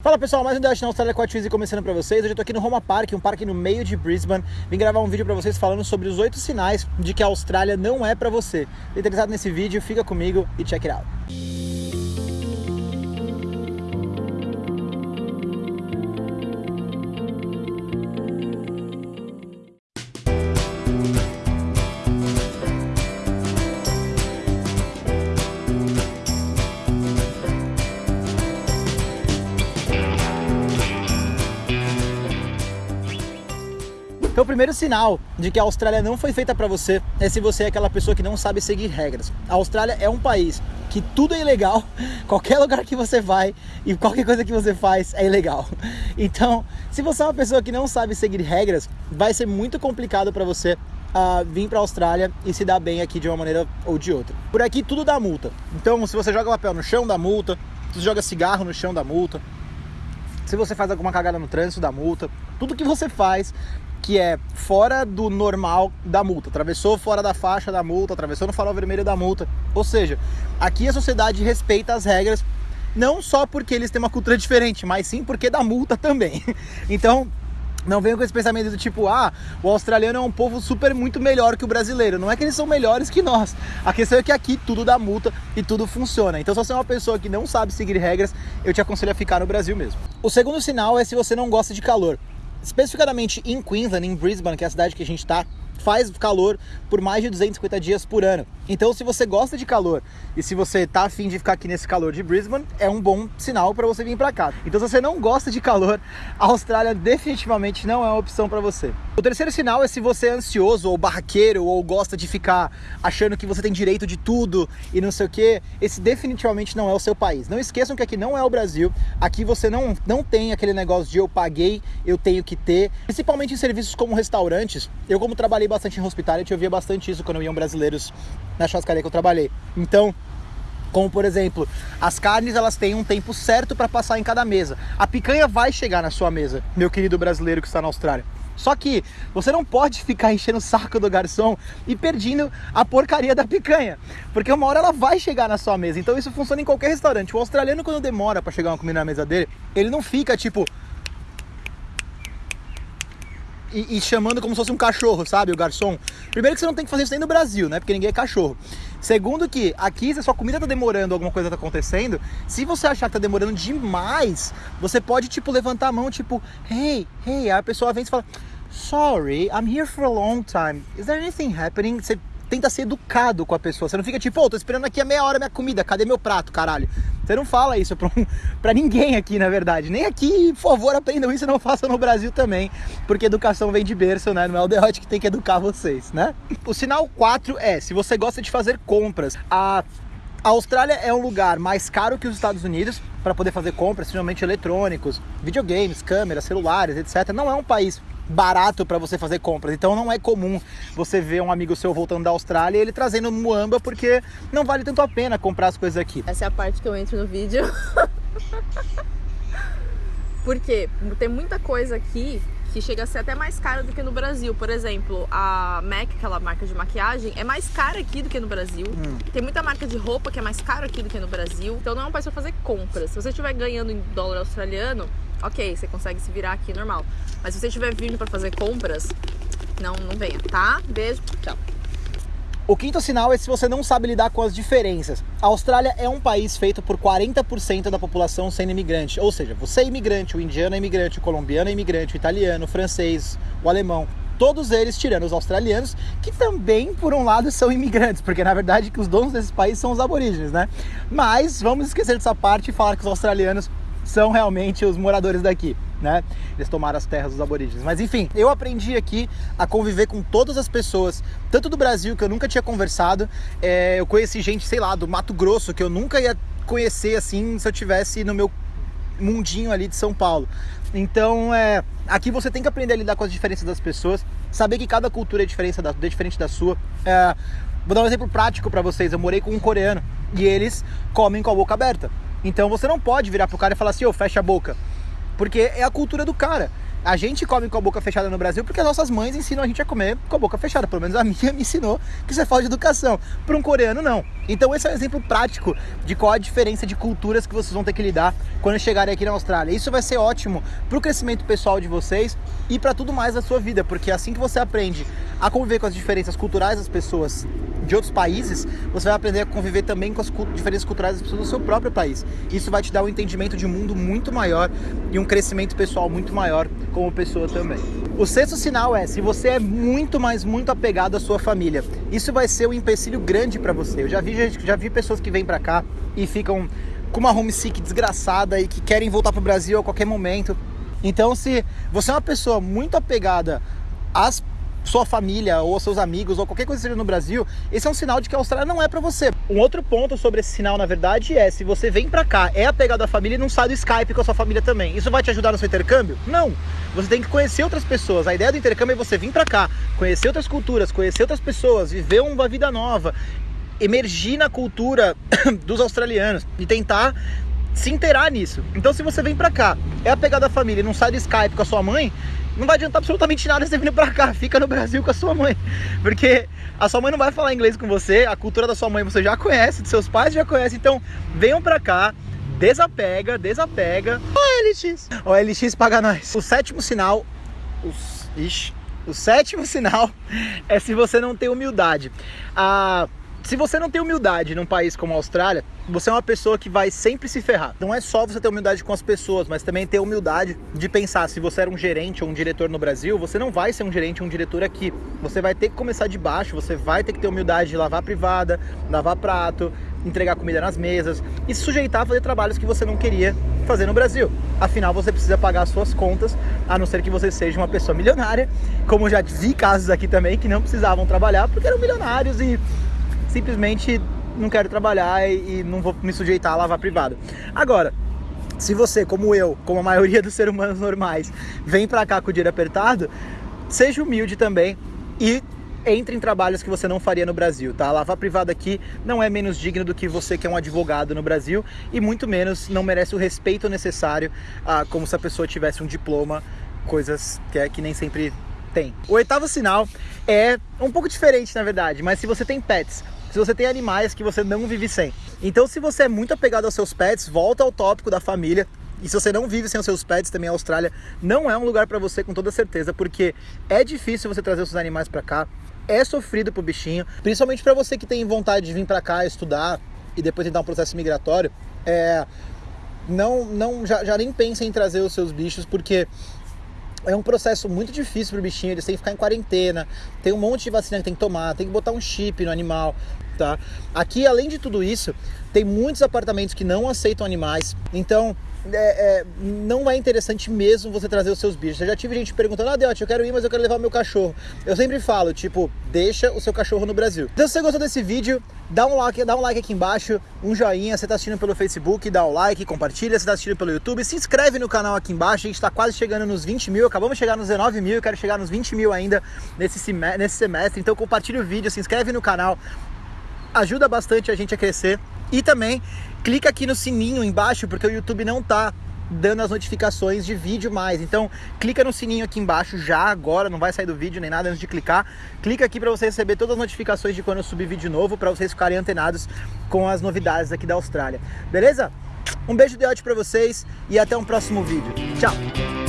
Fala pessoal, mais um Dash na Austrália com a Twizy começando pra vocês. Hoje eu tô aqui no Roma Park, um parque no meio de Brisbane. Vim gravar um vídeo pra vocês falando sobre os oito sinais de que a Austrália não é pra você. Interessado nesse vídeo? Fica comigo e check it out. Então, o primeiro sinal de que a Austrália não foi feita para você é se você é aquela pessoa que não sabe seguir regras. A Austrália é um país que tudo é ilegal, qualquer lugar que você vai e qualquer coisa que você faz é ilegal. Então, se você é uma pessoa que não sabe seguir regras, vai ser muito complicado para você uh, vir para a Austrália e se dar bem aqui de uma maneira ou de outra. Por aqui tudo dá multa. Então, se você joga papel no chão, dá multa. Se você joga cigarro no chão, dá multa. Se você faz alguma cagada no trânsito, dá multa. Tudo que você faz que é fora do normal da multa, atravessou fora da faixa da multa, atravessou no farol vermelho da multa. Ou seja, aqui a sociedade respeita as regras não só porque eles têm uma cultura diferente, mas sim porque da multa também. Então, não venham com esse pensamento do tipo, ah, o australiano é um povo super muito melhor que o brasileiro. Não é que eles são melhores que nós. A questão é que aqui tudo dá multa e tudo funciona. Então, se você é uma pessoa que não sabe seguir regras, eu te aconselho a ficar no Brasil mesmo. O segundo sinal é se você não gosta de calor especificamente em Queensland, em Brisbane, que é a cidade que a gente está, faz calor por mais de 250 dias por ano. Então, se você gosta de calor e se você tá afim de ficar aqui nesse calor de Brisbane, é um bom sinal para você vir para cá. Então, se você não gosta de calor, a Austrália definitivamente não é uma opção para você. O terceiro sinal é se você é ansioso ou barraqueiro ou gosta de ficar achando que você tem direito de tudo e não sei o que, esse definitivamente não é o seu país. Não esqueçam que aqui não é o Brasil, aqui você não, não tem aquele negócio de eu paguei, eu tenho que ter, principalmente em serviços como restaurantes. Eu, como trabalhei bastante em hospitality, eu via bastante isso quando iam brasileiros na churrascaria que eu trabalhei. Então, como por exemplo, as carnes elas têm um tempo certo para passar em cada mesa. A picanha vai chegar na sua mesa, meu querido brasileiro que está na Austrália. Só que você não pode ficar enchendo o saco do garçom e perdendo a porcaria da picanha, porque uma hora ela vai chegar na sua mesa. Então isso funciona em qualquer restaurante. O australiano quando demora para chegar uma comida na mesa dele, ele não fica tipo e, e, chamando como se fosse um cachorro, sabe? O garçom. Primeiro que você não tem que fazer isso nem no Brasil, né? Porque ninguém é cachorro. Segundo que aqui, se a sua comida tá demorando, alguma coisa tá acontecendo, se você achar que tá demorando demais, você pode, tipo, levantar a mão, tipo, hey, hey, aí a pessoa vem e fala, sorry, I'm here for a long time. Is there anything happening? Você tenta ser educado com a pessoa. Você não fica tipo, pô, oh, tô esperando aqui a meia hora minha comida, cadê meu prato, caralho? Você não fala isso pra, um, pra ninguém aqui, na verdade. Nem aqui, por favor, aprendam isso e não façam no Brasil também, porque educação vem de berço, né? Não é o derrote que tem que educar vocês, né? O sinal 4 é, se você gosta de fazer compras, a a Austrália é um lugar mais caro que os Estados Unidos para poder fazer compras, principalmente eletrônicos, videogames, câmeras, celulares, etc. Não é um país barato para você fazer compras. Então não é comum você ver um amigo seu voltando da Austrália e ele trazendo muamba porque não vale tanto a pena comprar as coisas aqui. Essa é a parte que eu entro no vídeo. porque tem muita coisa aqui que chega a ser até mais cara do que no Brasil. Por exemplo, a MAC, aquela marca de maquiagem, é mais cara aqui do que no Brasil. Hum. Tem muita marca de roupa que é mais cara aqui do que no Brasil. Então não é um país pra fazer compras. Se você estiver ganhando em dólar australiano, ok, você consegue se virar aqui normal. Mas se você estiver vindo para fazer compras, não, não venha, tá? Beijo, tchau. O quinto sinal é se você não sabe lidar com as diferenças. A Austrália é um país feito por 40% da população sendo imigrante. Ou seja, você é imigrante, o indiano é imigrante, o colombiano é imigrante, o italiano, o francês, o alemão. Todos eles tirando os australianos, que também, por um lado, são imigrantes, porque na verdade que os donos desses países são os aborígenes, né? Mas vamos esquecer dessa parte e falar que os australianos são realmente os moradores daqui. Né? Eles tomaram as terras dos aborígenes. Mas enfim, eu aprendi aqui a conviver com todas as pessoas, tanto do Brasil, que eu nunca tinha conversado, é, eu conheci gente, sei lá, do Mato Grosso, que eu nunca ia conhecer assim se eu tivesse no meu mundinho ali de São Paulo. Então, é, aqui você tem que aprender a lidar com as diferenças das pessoas, saber que cada cultura é diferente da, é diferente da sua. É, vou dar um exemplo prático para vocês. Eu morei com um coreano e eles comem com a boca aberta. Então você não pode virar pro cara e falar assim, ô, oh, fecha a boca. Porque é a cultura do cara. A gente come com a boca fechada no Brasil porque as nossas mães ensinam a gente a comer com a boca fechada. Pelo menos a minha me ensinou que isso é falta de educação. Para um coreano, não. Então esse é um exemplo prático de qual a diferença de culturas que vocês vão ter que lidar quando chegarem aqui na Austrália. Isso vai ser ótimo para o crescimento pessoal de vocês e para tudo mais da sua vida, porque assim que você aprende a conviver com as diferenças culturais das pessoas de outros países, você vai aprender a conviver também com as diferenças culturais das pessoas do seu próprio país. Isso vai te dar um entendimento de mundo muito maior e um crescimento pessoal muito maior como pessoa também. O sexto sinal é se você é muito, mas muito apegado à sua família. Isso vai ser um empecilho grande para você. Eu já vi, já vi pessoas que vêm para cá e ficam com uma homesick desgraçada e que querem voltar para o Brasil a qualquer momento. Então, se você é uma pessoa muito apegada às sua família ou seus amigos ou qualquer coisa que seja no Brasil, esse é um sinal de que a Austrália não é para você. Um outro ponto sobre esse sinal, na verdade, é se você vem para cá, é apegado à família e não sai do Skype com a sua família também. Isso vai te ajudar no seu intercâmbio? Não. Você tem que conhecer outras pessoas. A ideia do intercâmbio é você vir para cá, conhecer outras culturas, conhecer outras pessoas, viver uma vida nova, emergir na cultura dos australianos e tentar se inteirar nisso. Então, se você vem para cá, é apegado à família e não sai do Skype com a sua mãe, não vai adiantar absolutamente nada você vir pra cá, fica no Brasil com a sua mãe. Porque a sua mãe não vai falar inglês com você, a cultura da sua mãe você já conhece, dos seus pais já conhece, então venham pra cá, desapega, desapega. OLX! OLX paga nós. O sétimo sinal, os, ixi, o sétimo sinal é se você não tem humildade. Ah, se você não tem humildade num país como a Austrália, você é uma pessoa que vai sempre se ferrar. Não é só você ter humildade com as pessoas, mas também ter humildade de pensar, se você era um gerente ou um diretor no Brasil, você não vai ser um gerente ou um diretor aqui. Você vai ter que começar de baixo, você vai ter que ter humildade de lavar privada, lavar prato, entregar comida nas mesas e se sujeitar a fazer trabalhos que você não queria fazer no Brasil. Afinal, você precisa pagar as suas contas, a não ser que você seja uma pessoa milionária, como já vi casos aqui também que não precisavam trabalhar porque eram milionários e simplesmente não quero trabalhar e, não vou me sujeitar a lavar privado. Agora, se você, como eu, como a maioria dos seres humanos normais, vem pra cá com o dinheiro apertado, seja humilde também e entre em trabalhos que você não faria no Brasil, tá? Lavar privado aqui não é menos digno do que você que é um advogado no Brasil e muito menos não merece o respeito necessário ah, como se a pessoa tivesse um diploma, coisas que, é, que nem sempre tem. O oitavo sinal é um pouco diferente, na verdade, mas se você tem pets, se você tem animais que você não vive sem. Então, se você é muito apegado aos seus pets, volta ao tópico da família. E se você não vive sem os seus pets, também a Austrália não é um lugar para você com toda certeza, porque é difícil você trazer os seus animais para cá, é sofrido pro bichinho, principalmente para você que tem vontade de vir para cá estudar e depois tentar um processo migratório, é não não já, já nem pensa em trazer os seus bichos porque é um processo muito difícil para o bichinho, eles têm que ficar em quarentena, tem um monte de vacina que tem que tomar, tem que botar um chip no animal, tá? Aqui, além de tudo isso, tem muitos apartamentos que não aceitam animais, então é, é, não é interessante mesmo você trazer os seus bichos. Eu já tive gente perguntando, ah, Deote, eu quero ir, mas eu quero levar meu cachorro. Eu sempre falo, tipo, deixa o seu cachorro no Brasil. Então, se você gostou desse vídeo, dá um like, dá um like aqui embaixo, um joinha. Você tá assistindo pelo Facebook, dá o um like, compartilha. Você tá assistindo pelo YouTube, se inscreve no canal aqui embaixo. A gente tá quase chegando nos 20 mil, acabamos de chegar nos 19 mil, eu quero chegar nos 20 mil ainda nesse semestre. Então, compartilha o vídeo, se inscreve no canal. Ajuda bastante a gente a crescer. E também clica aqui no sininho embaixo, porque o YouTube não tá dando as notificações de vídeo mais. Então, clica no sininho aqui embaixo já agora, não vai sair do vídeo nem nada antes de clicar. Clica aqui para você receber todas as notificações de quando eu subir vídeo novo, para vocês ficarem antenados com as novidades aqui da Austrália. Beleza? Um beijo de ódio para vocês e até um próximo vídeo. Tchau.